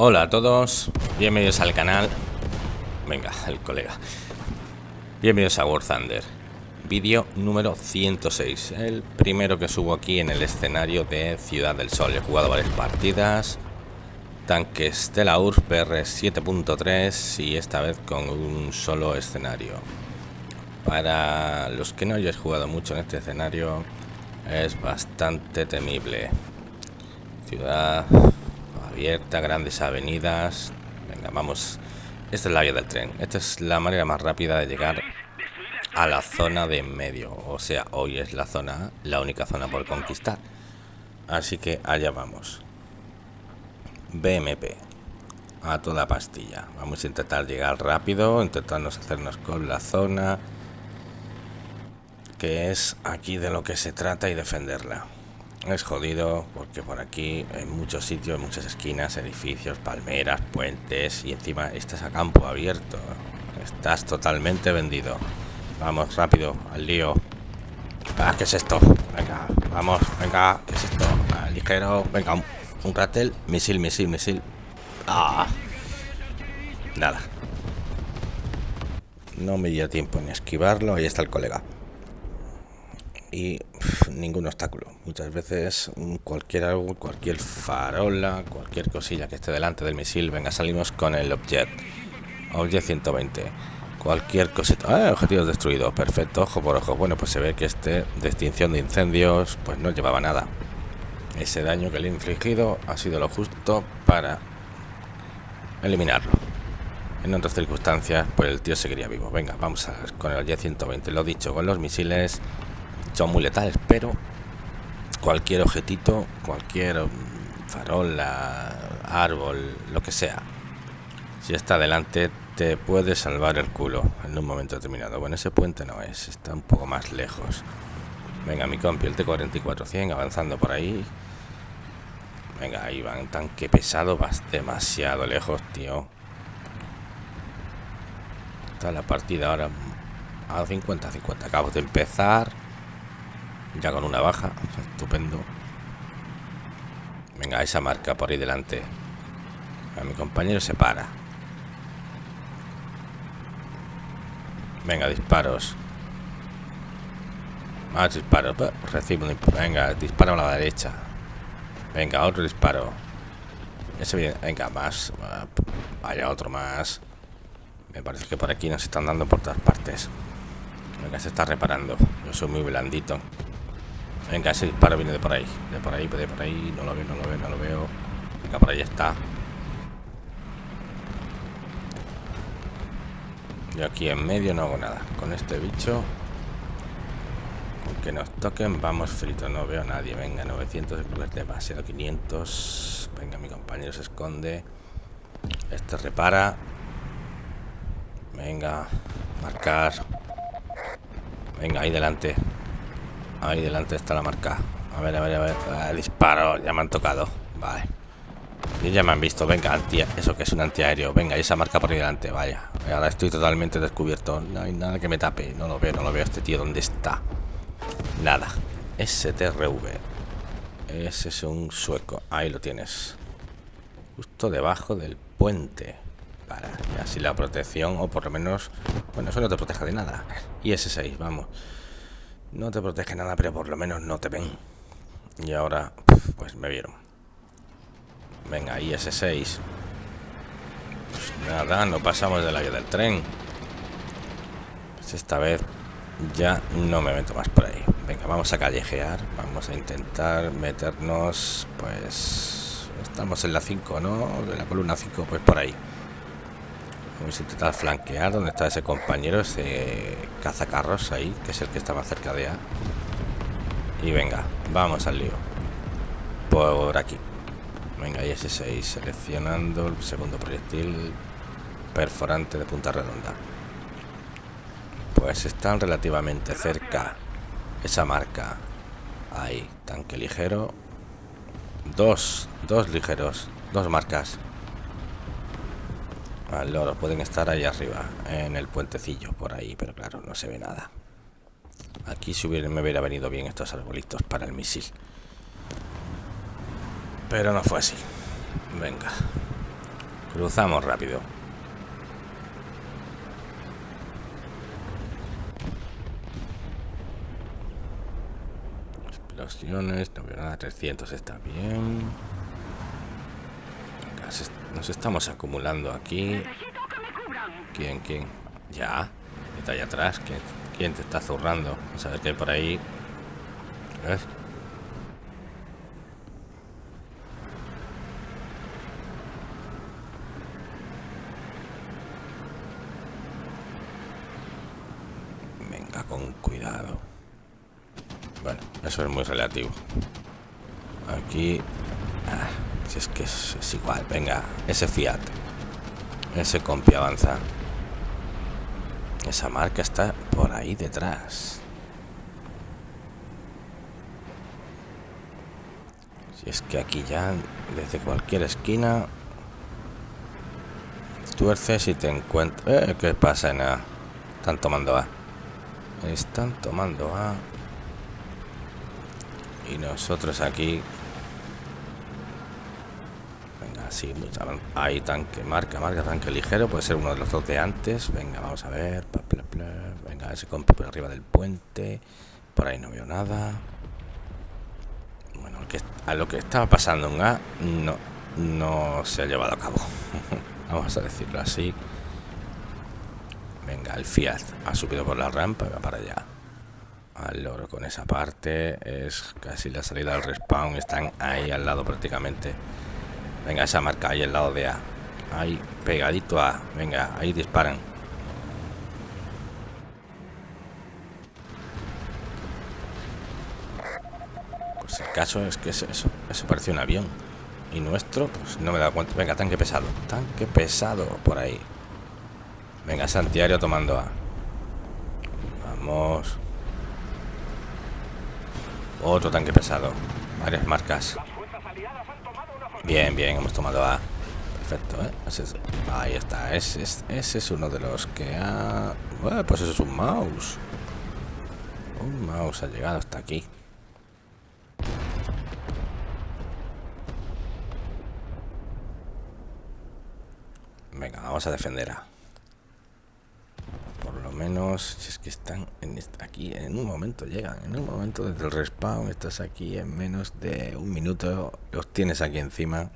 Hola a todos, bienvenidos al canal. Venga, el colega. Bienvenidos a War Thunder. Vídeo número 106, el primero que subo aquí en el escenario de Ciudad del Sol. He jugado varias partidas, tanques de la URSS PR 7.3 y esta vez con un solo escenario. Para los que no hayáis jugado mucho en este escenario, es bastante temible. Ciudad abierta, grandes avenidas. Venga, vamos. Esta es la vía del tren. Esta es la manera más rápida de llegar a la zona de en medio. O sea, hoy es la zona, la única zona por conquistar. Así que allá vamos. BMP. A toda pastilla. Vamos a intentar llegar rápido, intentarnos hacernos con la zona que es aquí de lo que se trata y defenderla. Es jodido porque por aquí en muchos sitios, en muchas esquinas, edificios, palmeras, puentes y encima estás a campo abierto. Estás totalmente vendido. Vamos, rápido, al lío. Ah, ¿qué es esto? Venga, vamos, venga, ¿qué es esto? Ligero, venga, un, un cartel, misil, misil, misil. Ah, nada. No me dio tiempo ni esquivarlo, ahí está el colega y ningún obstáculo. Muchas veces mm, cualquier cualquier farola, cualquier cosilla que esté delante del misil, venga, salimos con el Object. Object 120. Cualquier cosita. Ah, objetivo destruido. Perfecto, ojo por ojo. Bueno, pues se ve que este de extinción de incendios pues no llevaba nada. Ese daño que le he infligido ha sido lo justo para eliminarlo. En otras circunstancias, pues el tío seguiría vivo. Venga, vamos a, con el Object 120. Lo dicho, con los misiles son muy letales, pero cualquier objetito, cualquier mm, farola, árbol, lo que sea, si está delante te puede salvar el culo en un momento determinado. Bueno, ese puente no es, está un poco más lejos. Venga, mi compi, el T-44-100 avanzando por ahí. Venga, ahí van, tanque pesado, vas demasiado lejos, tío. Está la partida ahora a 50-50. Acabo de empezar. Ya con una baja. Estupendo. Venga, esa marca por ahí delante. A mi compañero se para. Venga, disparos. Más disparos. Recibo un Venga, disparo a la derecha. Venga, otro disparo. Ese bien. Venga, más. Vaya, otro más. Me parece que por aquí nos están dando por todas partes. Venga, se está reparando. Yo soy muy blandito. Venga, ese disparo viene de por ahí. De por ahí, de por ahí. No lo veo, no lo veo, no lo veo. Venga, por ahí está. Yo aquí en medio no hago nada. Con este bicho. Aunque nos toquen, vamos fritos. No veo a nadie. Venga, 900 es demasiado. 500. Venga, mi compañero se esconde. Este repara. Venga, marcar. Venga, ahí delante. Ahí delante está la marca. A ver, a ver, a ver. Disparo, ya me han tocado. Vale. Y ya me han visto. Venga, anti eso que es un antiaéreo. Venga, esa marca por ahí delante. Vaya. Ahora estoy totalmente descubierto. No hay nada que me tape. No lo veo, no lo veo. Este tío, ¿dónde está? Nada. STRV. Ese es un sueco. Ahí lo tienes. Justo debajo del puente. Para. Y así la protección, o por lo menos. Bueno, eso no te protege de nada. Y ese 6, vamos. No te protege nada, pero por lo menos no te ven. Y ahora, pues me vieron. Venga, IS-6. Pues nada, no pasamos de la vía del tren. Pues esta vez ya no me meto más por ahí. Venga, vamos a callejear. Vamos a intentar meternos, pues... Estamos en la 5, ¿no? De la columna 5, pues por ahí. Vamos a intentar flanquear donde está ese compañero, ese cazacarros ahí, que es el que estaba cerca de A. Y venga, vamos al lío. Por aquí. Venga, y ese 6 seleccionando el segundo proyectil perforante de punta redonda. Pues están relativamente cerca esa marca. Ahí, tanque ligero. Dos, dos ligeros, dos marcas. Al pueden estar ahí arriba, en el puentecillo, por ahí, pero claro, no se ve nada. Aquí si hubiera, me hubiera venido bien estos arbolitos para el misil. Pero no fue así. Venga. Cruzamos rápido. Explosiones, no veo nada, 300 está bien. Nos estamos acumulando aquí. ¿Quién, quién? Ya, está allá atrás. ¿Quién, quién te está zurrando? Vamos a ver qué hay por ahí. ¿Ves? con cuidado. Bueno, eso es muy relativo. Aquí... Ah, si es que es, igual. Venga, ese Fiat. Ese compi avanza. Esa marca está por ahí detrás. Si es que aquí ya, desde cualquier esquina, tuerces y te encuentras... Eh, ¿Qué pasa? Nada. Están tomando A. Están tomando A. Y nosotros aquí. Venga, sí, hay tanque, marca, marca, tanque ligero. Puede ser uno de los dos de antes. Venga, vamos a ver. Venga, ese compi por arriba del puente. Por ahí no veo nada. Bueno, a lo que estaba pasando en A no, no se ha llevado a cabo. vamos a decirlo así. Venga, el Fiat ha subido por la rampa y va para allá. Al loro con esa parte. Es casi la salida del respawn. Están ahí al lado prácticamente. Venga, esa marca ahí al lado de A. Ahí, pegadito a. Venga, ahí disparan. Pues el caso es que eso, eso, un avión. Y nuestro, pues no me da cuenta. Venga, tanque pesado. Tanque pesado por ahí. Venga, Santiago tomando A. Vamos. Otro tanque pesado. Varias marcas. Bien, bien, hemos tomado A. Perfecto, ¿eh? ahí está. Ese, es uno de los que ha... Bueno, pues eso es un mouse. Un mouse ha llegado hasta aquí. Venga, vamos a defender a menos si es que están en aquí en un momento llegan en un momento desde el respawn estás aquí en menos de un minuto los tienes aquí encima.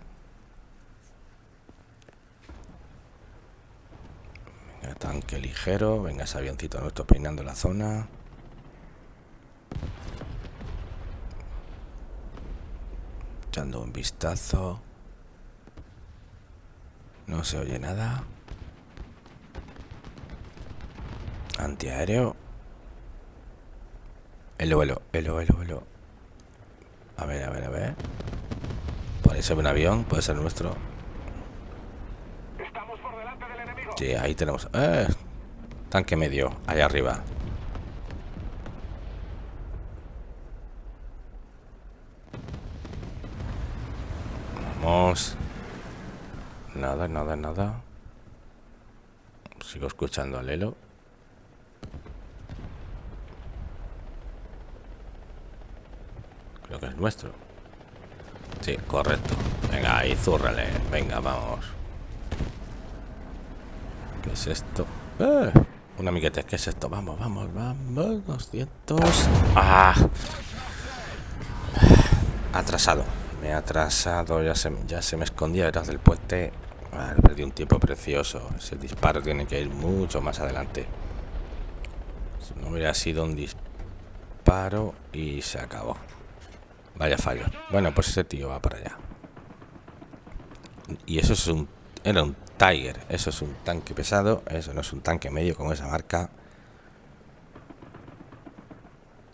Venga, tanque ligero venga ese avioncito nuestro peinando la zona. Echando un vistazo. No se oye nada Antiaéreo. El vuelo, el vuelo, el A ver, a ver, a ver. Puede ser un avión, puede ser nuestro. Estamos por delante del enemigo. Sí, ahí tenemos. Eh, tanque medio, allá arriba. Vamos. Nada, nada, nada. Sigo escuchando al Elo. Que es nuestro. Sí, correcto. Venga, ahí, zúrrale. Venga, vamos. ¿Qué es esto? ¡Eh! Un amiguete, ¿qué es esto? Vamos, vamos, vamos. 200. ¡Ah! Atrasado. Me he atrasado. Ya se, ya se me escondía detrás del puente. Ah, perdí un tiempo precioso. Ese disparo tiene que ir mucho más adelante. Si no hubiera sido un disparo y se acabó. Vaya fallo. Bueno, pues ese tío va para allá. Y eso es un... Era un Tiger. Eso es un tanque pesado. Eso no es un tanque medio con esa marca.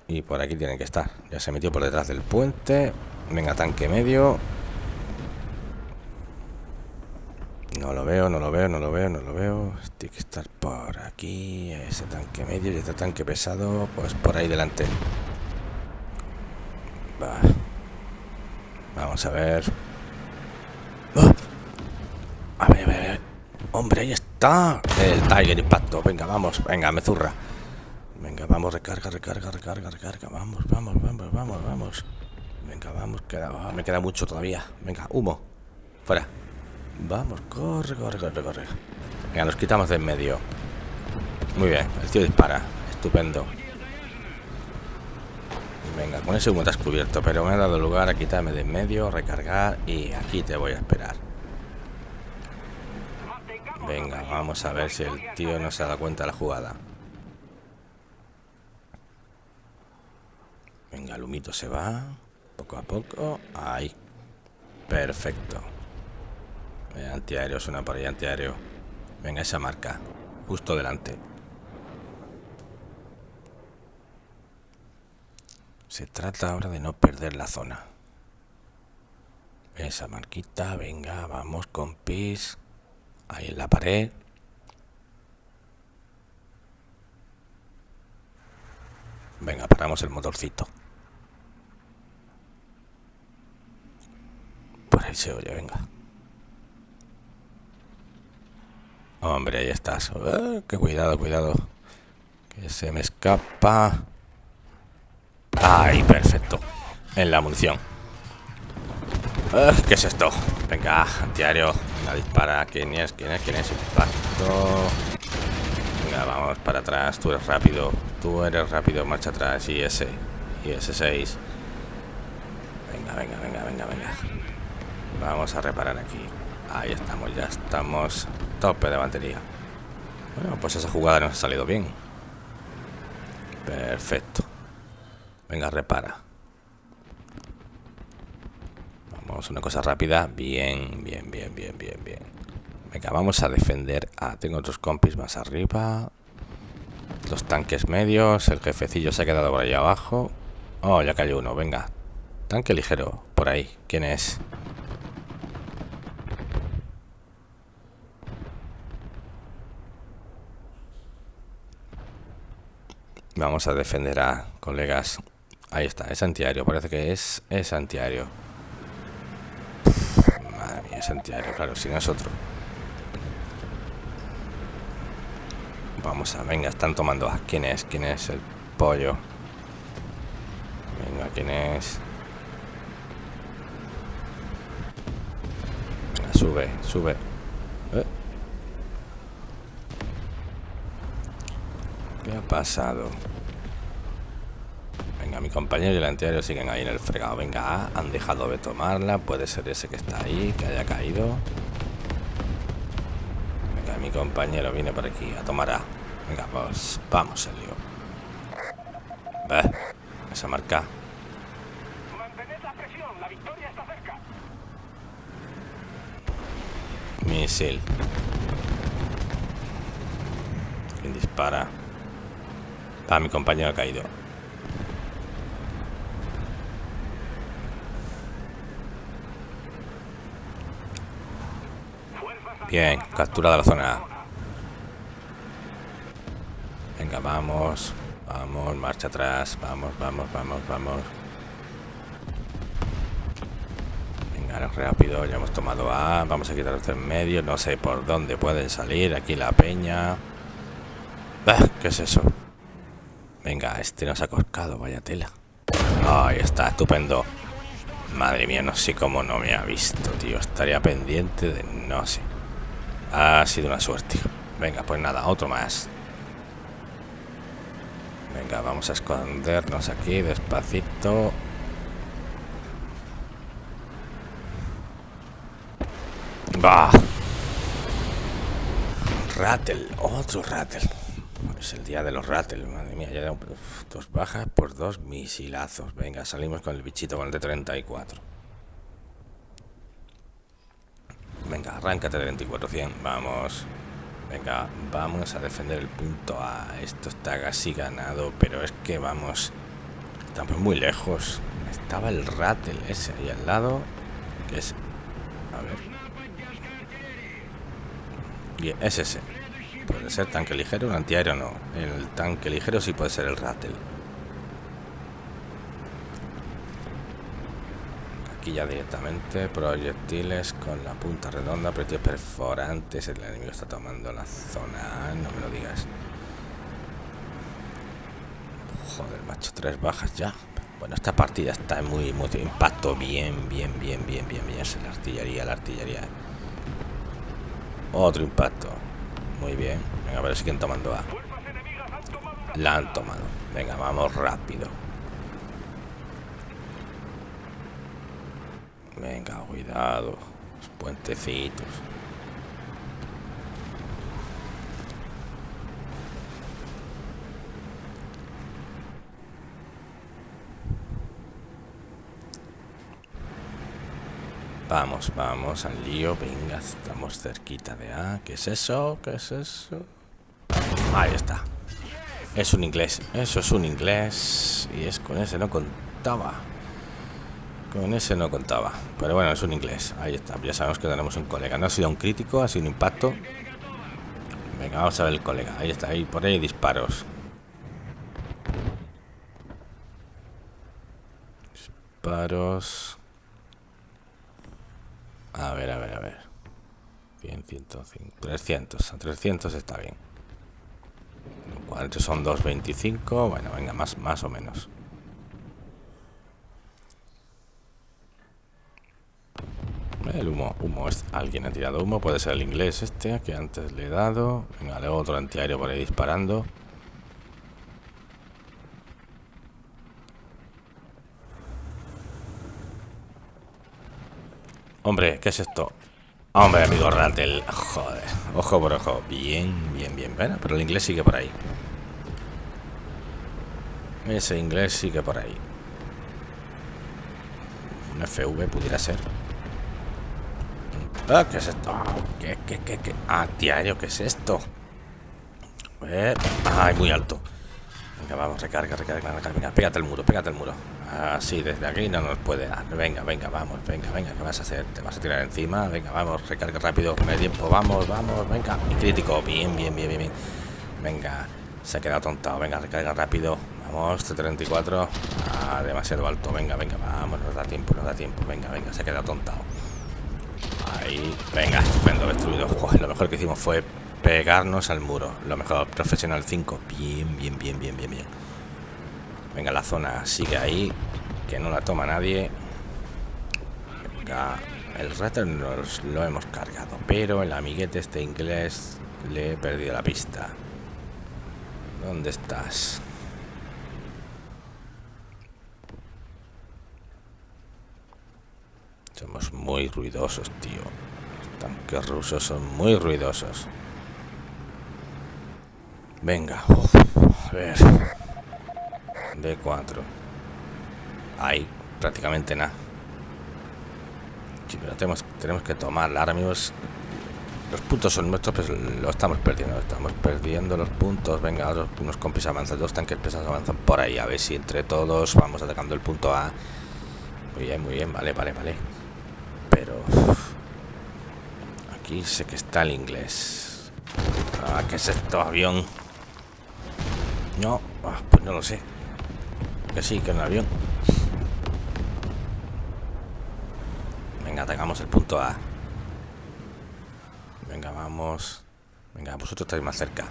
Y por aquí tiene que estar. Ya se metió por detrás del puente. Venga, tanque medio. No lo veo, no lo veo, no lo veo, no lo veo. Tiene que estar por aquí. Ese tanque medio y este tanque pesado. Pues por ahí delante. Vamos a ver. ¡Ah! A ver, a ver, Hombre, ahí está. El Tiger Impacto. Venga, vamos. Venga, me zurra. Venga, vamos, recarga, recarga, recarga, recarga. Vamos, vamos, vamos, vamos, vamos. Venga, vamos. Queda, me queda mucho todavía. Venga, humo. Fuera. Vamos, corre, corre, corre, corre. Venga, nos quitamos de en medio. Muy bien, el tío dispara. Estupendo. Venga, con ese humo te has cubierto, pero me ha dado lugar a quitarme de en medio, recargar y aquí te voy a esperar. Venga, vamos a ver si el tío no se da cuenta de la jugada. Venga, el humito se va. Poco a poco. Ahí. Perfecto. Antiaéreo, suena por ahí, antiaéreo. Venga, esa marca. Justo delante. Se trata ahora de no perder la zona. Esa marquita, venga, vamos con pis. Ahí en la pared. Venga, paramos el motorcito. Por ahí se oye, venga. Hombre, ahí estás. Eh, que cuidado, cuidado. Que se me escapa. Ahí, perfecto. En la munición. Eh, ¿Qué es esto? Venga, antiario. Venga, dispara. ¿Quién es? ¿Quién es? ¿Quién es? Impacto. Venga, vamos para atrás. Tú eres rápido. Tú eres rápido. Marcha atrás. Y ese. Y ese 6. Venga, venga, venga, venga, venga. Vamos a reparar aquí. Ahí estamos, ya estamos. Tope de batería. Bueno, pues esa jugada nos ha salido bien. Perfecto. Venga, repara. Vamos, una cosa rápida. Bien, bien, bien, bien, bien, bien. Venga, vamos a defender. Ah, tengo otros compis más arriba. Los tanques medios. El jefecillo se ha quedado por ahí abajo. Oh, ya cayó uno. Venga. Tanque ligero. Por ahí. ¿Quién es? Vamos a defender a colegas. Ahí está, es antiaéreo. Parece que es, es antiaéreo. madre mía, es antiaéreo, claro, si no es otro. Vamos a, venga, están tomando. ¿Quién es? ¿Quién es el pollo? Venga, ¿quién es? Venga, sube, sube. ¿Eh? ¿Qué ha pasado? Venga, mi compañero y el antiaéreo siguen ahí en el fregado. Venga, han dejado de tomarla. Puede ser ese que está ahí, que haya caído. Venga, mi compañero viene por aquí a tomar A. Venga, pues vamos, el lío. Ve, esa marca. Misil. ¿Quién dispara? Ah, mi compañero ha caído. Bien, capturada la zona. Venga, vamos. Vamos, marcha atrás. Vamos, vamos, vamos, vamos. Venga, rápido. Ya hemos tomado A. Vamos a quitarlos en medio. No sé por dónde pueden salir. Aquí la peña. Ah, ¿Qué es eso? Venga, este nos ha corcado, vaya tela. Ahí está, estupendo. Madre mía, no sé cómo no me ha visto, tío. Estaría pendiente de... no sé. Ha sido una suerte. Venga, pues nada, otro más. Venga, vamos a escondernos aquí despacito. ¡Bah! Rattle, otro rattle. Es el día de los Rattle, madre mía, ya dos bajas por dos misilazos. Venga, salimos con el bichito con el de 34. Venga, arráncate de 2400, vamos. Venga, vamos a defender el punto A. Esto está casi ganado, pero es que vamos. Estamos muy lejos. Estaba el Rattle ese ahí al lado. Que es. A ver. Y es ese. Puede ser tanque ligero, un antiaéreo no. El tanque ligero sí puede ser el Rattle. Ya directamente proyectiles con la punta redonda, proyectiles perforantes. El enemigo está tomando la zona, no me lo digas. Joder, macho, tres bajas ya. Bueno, esta partida está muy, muy impacto bien, bien, bien, bien, bien, bien. Es la artillería, la artillería. Otro impacto. Muy bien. Venga, a ver si quién tomando A. La han tomado. Venga, vamos rápido. Venga, cuidado. Los puentecitos. Vamos, vamos al lío. Venga, estamos cerquita de A. ¿Qué es eso? ¿Qué es eso? Ahí está. Es un inglés. Eso es un inglés. Y es con ese no contaba. Con ese no contaba. Pero bueno, es un inglés. Ahí está. Ya sabemos que tenemos un colega. No ha sido un crítico, ha sido un impacto. Venga, vamos a ver el colega. Ahí está. Ahí por ahí disparos. Disparos. A ver, a ver, a ver. 100, 105, 300. A 300 está bien. ¿Cuántos son 225? Bueno, venga, más, más o menos. El humo, humo, es, alguien ha tirado humo, puede ser el inglés este que antes le he dado. Venga, luego otro antiaéreo por ahí disparando. Hombre, ¿qué es esto? Hombre, amigo Ratel. Joder. Ojo por ojo. Bien, bien, bien. Bueno, pero el inglés sigue por ahí. Ese inglés sigue por ahí. Un FV pudiera ser. Ah, ¿qué es esto? ¿Qué, qué, qué, qué? Ah, diario, ¿qué es esto? Eh, ay, muy alto. Venga, vamos, recarga, recarga, recarga. Venga, pégate el muro, pégate el muro. Así, desde aquí no nos puede dar. Venga, venga, vamos, venga, venga, ¿qué vas a hacer? ¿Te vas a tirar encima? Venga, vamos, recarga rápido, medio tiempo, vamos, vamos, venga. Y crítico, bien, bien, bien, bien, bien. Venga, se ha quedado tontado, venga, recarga rápido. Vamos, T34. Ah, demasiado alto, venga, venga, vamos, nos da tiempo, nos da tiempo. Venga, venga, se ha quedado tontado. Venga, estupendo, destruido. Lo mejor que hicimos fue pegarnos al muro. Lo mejor, profesional 5. Bien, bien, bien, bien, bien, bien. Venga, la zona sigue ahí. Que no la toma nadie. Venga, el rato nos lo hemos cargado. Pero el amiguete este inglés le he perdido la pista. ¿Dónde estás? Somos muy ruidosos, tío. Los tanques rusos son muy ruidosos. Venga. a ver. D4. Ahí, prácticamente nada. Sí, pero tenemos, tenemos que tomarla. Ahora mismo los puntos son nuestros, pero lo estamos perdiendo. Estamos perdiendo los puntos. Venga, unos compis avanzan, dos tanques pesados avanzan por ahí. A ver si entre todos vamos atacando el punto A. Muy bien, muy bien, vale, vale, vale. Pero aquí sé que está el inglés. Ah, ¿qué es esto? Avión. No, ah, pues no lo sé. Que sí, que es un avión. Venga, atacamos el punto A. Venga, vamos. Venga, vosotros estáis más cerca.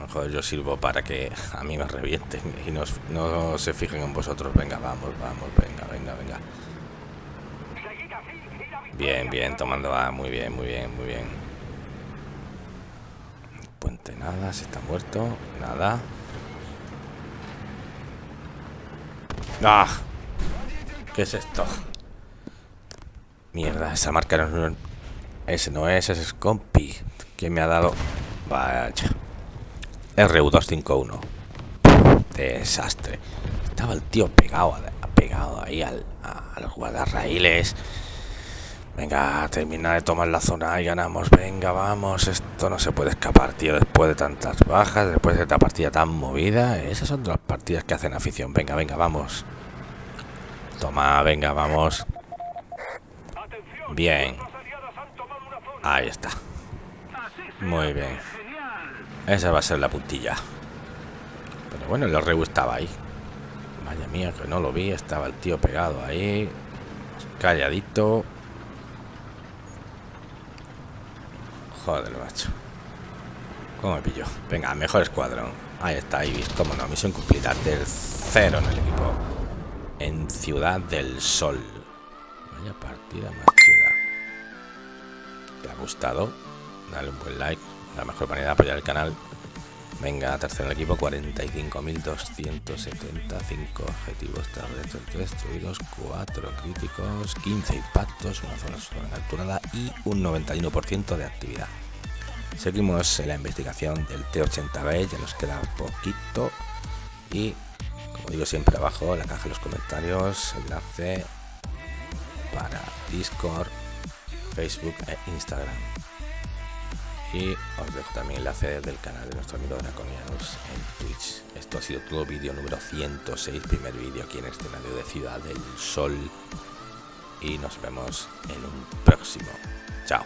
Mejor yo sirvo para que a mí me revienten y no, no se fijen en vosotros. Venga, vamos, vamos, venga, venga, venga. Bien, bien, tomando A. Muy bien, muy bien, muy bien. Puente nada, se está muerto. Nada. ¡Ah! ¿Qué es esto? Mierda, esa marca no, ese no es, ese es compi. ¿Quién me ha dado? Vaya. RU251. Desastre. Estaba el tío pegado, pegado ahí al, a los guardarraíles. Venga, termina de tomar la zona y ganamos. Venga, vamos. Esto no se puede escapar, tío. Después de tantas bajas, después de esta partida tan movida. Esas son las partidas que hacen afición. Venga, venga, vamos. Toma, venga, vamos. Bien. Ahí está. Muy bien. Esa va a ser la puntilla. Pero bueno, el reu estaba ahí. Vaya mía, que no lo vi. Estaba el tío pegado ahí. Calladito. Joder, macho. ¿Cómo me pilló? Venga, mejor escuadrón. Ahí está, Ibis. Cómo no, misión cumplida. Tercero en el equipo en Ciudad del Sol. Vaya partida más chula. te ha gustado, dale un buen like, la mejor manera de apoyar el canal. Venga, tercero en el equipo, 45.275 objetivos terrestres destruidos, 4 críticos, 15 impactos, una zona capturada y un 91% de actividad. Seguimos en la investigación del T80B, ya nos queda poquito y como digo siempre abajo en la caja de los comentarios enlace para Discord, Facebook e Instagram. Y os dejo también enlace del canal de nuestro amigo Draconianus en Twitch. Esto ha sido todo vídeo número 106, primer vídeo aquí en el escenario de Ciudad del Sol. Y nos vemos en un próximo. Chao.